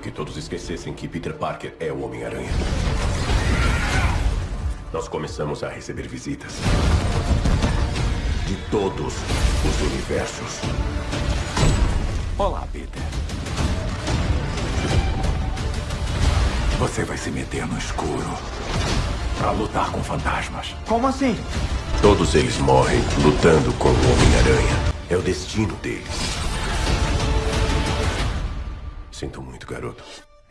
que todos esquecessem que Peter Parker é o Homem-Aranha. Nós começamos a receber visitas. De todos os universos. Olá, Peter. Você vai se meter no escuro para lutar com fantasmas. Como assim? Todos eles morrem lutando com o Homem-Aranha. É o destino deles. Sinto muito, garoto.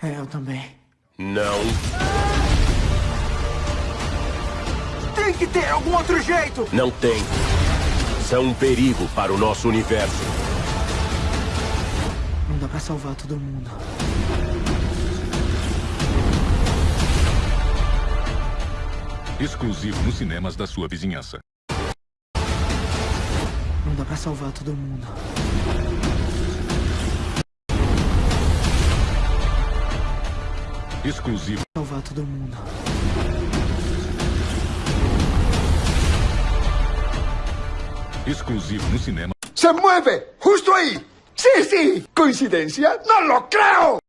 É, eu também. Não. Tem que ter algum outro jeito! Não tem. São um perigo para o nosso universo. Não dá pra salvar todo mundo. Exclusivo nos cinemas da sua vizinhança. Não dá pra salvar todo mundo. Exclusivo. Salvar todo mundo. Exclusivo no cinema. ¡Se mueve! ¡Justo ahí! ¡Sí, sí! ¿Coincidencia? ¡No lo creo!